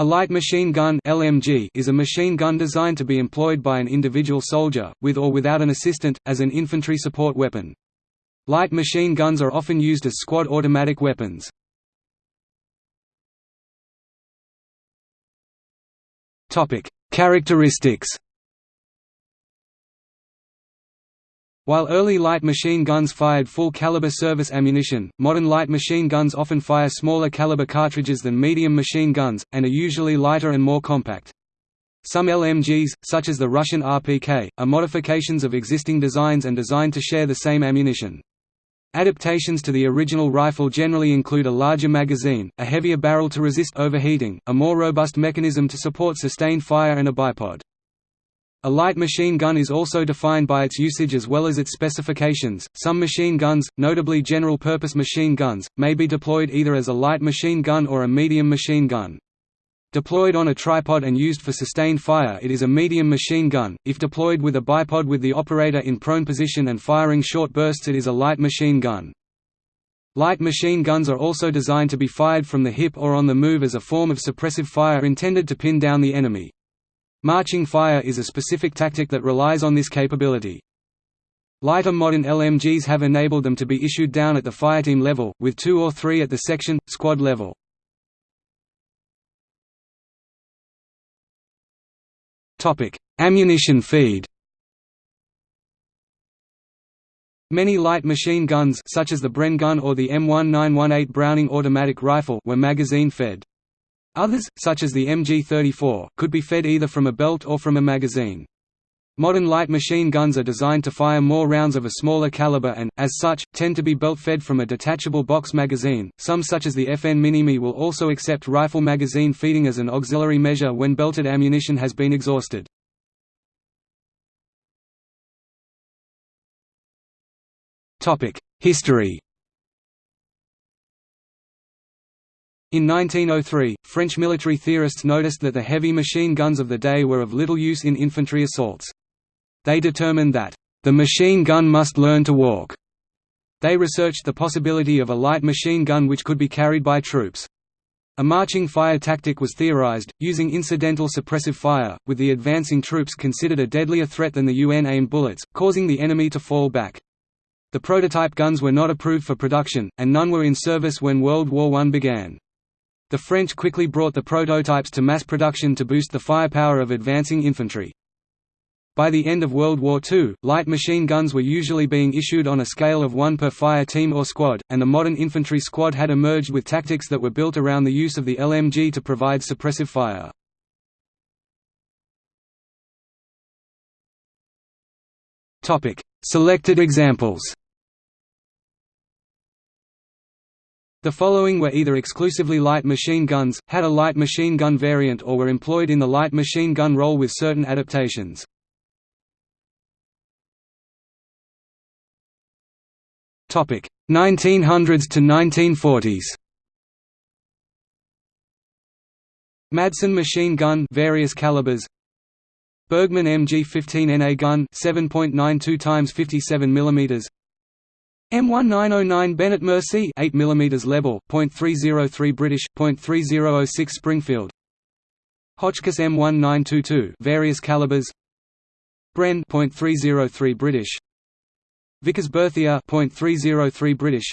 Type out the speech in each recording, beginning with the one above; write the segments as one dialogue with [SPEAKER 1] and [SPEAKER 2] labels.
[SPEAKER 1] A light machine gun LMG is a machine gun designed to be employed by an individual soldier, with or without an assistant, as an infantry support weapon. Light machine guns are often used as squad automatic weapons. Topic: Characteristics While early light machine guns fired full-caliber service ammunition, modern light machine guns often fire smaller caliber cartridges than medium machine guns, and are usually lighter and more compact. Some LMGs, such as the Russian RPK, are modifications of existing designs and designed to share the same ammunition. Adaptations to the original rifle generally include a larger magazine, a heavier barrel to resist overheating, a more robust mechanism to support sustained fire and a bipod. A light machine gun is also defined by its usage as well as its specifications. Some machine guns, notably general purpose machine guns, may be deployed either as a light machine gun or a medium machine gun. Deployed on a tripod and used for sustained fire it is a medium machine gun, if deployed with a bipod with the operator in prone position and firing short bursts it is a light machine gun. Light machine guns are also designed to be fired from the hip or on the move as a form of suppressive fire intended to pin down the enemy. Marching fire is a specific tactic that relies on this capability. Lighter modern LMGs have enabled them to be issued down at the fireteam level, with two or three at the section, squad level. Ammunition feed Many light machine guns such as the Bren gun or the M1918 Browning automatic rifle were magazine-fed. Others, such as the MG34, could be fed either from a belt or from a magazine. Modern light machine guns are designed to fire more rounds of a smaller caliber and, as such, tend to be belt-fed from a detachable box magazine. Some such as the FN Minimi will also accept rifle magazine feeding as an auxiliary measure when belted ammunition has been exhausted. History In 1903, French military theorists noticed that the heavy machine guns of the day were of little use in infantry assaults. They determined that, "...the machine gun must learn to walk." They researched the possibility of a light machine gun which could be carried by troops. A marching fire tactic was theorized, using incidental suppressive fire, with the advancing troops considered a deadlier threat than the UN-aimed bullets, causing the enemy to fall back. The prototype guns were not approved for production, and none were in service when World War I began. The French quickly brought the prototypes to mass production to boost the firepower of advancing infantry. By the end of World War II, light machine guns were usually being issued on a scale of one per fire team or squad, and the modern infantry squad had emerged with tactics that were built around the use of the LMG to provide suppressive fire. Selected examples The following were either exclusively light machine guns, had a light machine gun variant or were employed in the light machine gun role with certain adaptations. Topic 1900s to 1940s. Madsen machine gun various calibers Bergmann MG15NA gun 7.92 x 57 mm M1909 Benét-Mercié 8 mm Lebel, .303 British, .3006 Springfield. Hotchkiss M1922 various calibers. Bren .303 British. Vickers Berthier .303 British.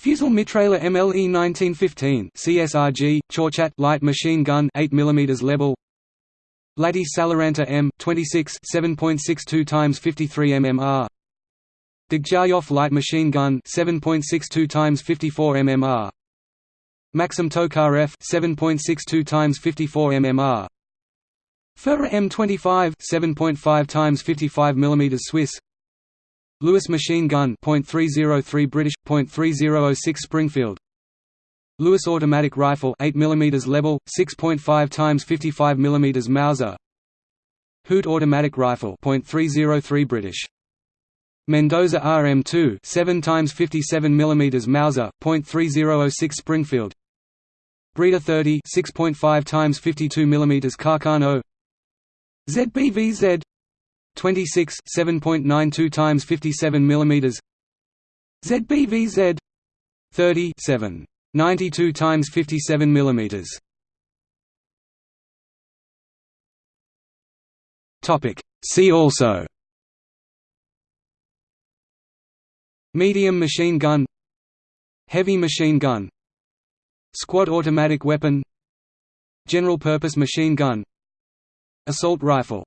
[SPEAKER 1] Fusil Mitrailleur MLE 1915 CSRG light machine gun 8 mm Lebel Laty Salaranta M 26 7.62 x 53 mmR Degtyaryov light machine gun 7.62 x 54 mmR Maxim Tokarev 7.62 x 54 mmR Furrer M25 7.5 x 55 mm Swiss. Lewis machine gun .303 British .3006 Springfield. Lewis automatic rifle 8 mm Lebel 6.5 x 55 mm Mauser. Huot automatic rifle .303 British Mendoza RM2 7 times 57 mm Mauser .3006 Springfield. Breda 30 6.5 times 52 mm Carcano. ZBVZ 26 7.92 times 57 mm ZBVZ 37 92 times 57 mm Topic. See also Medium machine gun Heavy machine gun Squad automatic weapon General purpose machine gun Assault rifle